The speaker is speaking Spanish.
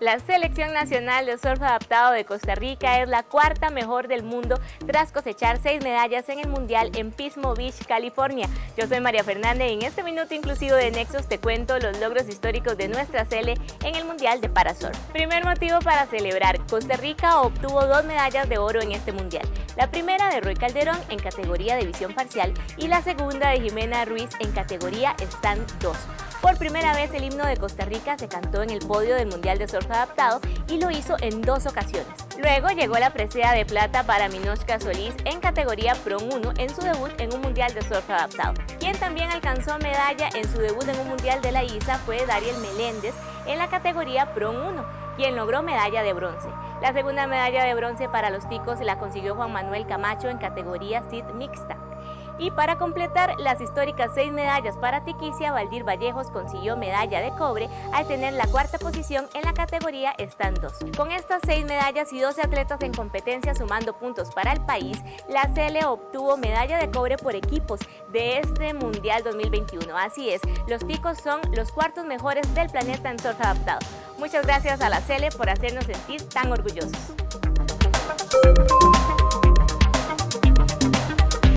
La Selección Nacional de Surf Adaptado de Costa Rica es la cuarta mejor del mundo tras cosechar seis medallas en el Mundial en Pismo Beach, California. Yo soy María Fernández y en este minuto inclusivo de Nexos te cuento los logros históricos de nuestra Cele en el Mundial de Parasurf. Primer motivo para celebrar, Costa Rica obtuvo dos medallas de oro en este Mundial. La primera de Roy Calderón en categoría de visión parcial y la segunda de Jimena Ruiz en categoría Stand 2. Por primera vez el himno de Costa Rica se cantó en el podio del Mundial de Surf Adaptado y lo hizo en dos ocasiones. Luego llegó la presea de plata para Minoshka Solís en categoría Pro 1 en su debut en un Mundial de Surf Adaptado. Quien también alcanzó medalla en su debut en un Mundial de la ISA fue Dariel Meléndez en la categoría Pro 1, quien logró medalla de bronce. La segunda medalla de bronce para los ticos la consiguió Juan Manuel Camacho en categoría SID mixta. Y para completar las históricas seis medallas para Tiquicia, Valdir Vallejos consiguió medalla de cobre al tener la cuarta posición en la categoría Stand 2. Con estas seis medallas y 12 atletas en competencia sumando puntos para el país, la CL obtuvo medalla de cobre por equipos de este Mundial 2021. Así es, los ticos son los cuartos mejores del planeta en surf adaptado. Muchas gracias a la CL por hacernos sentir tan orgullosos.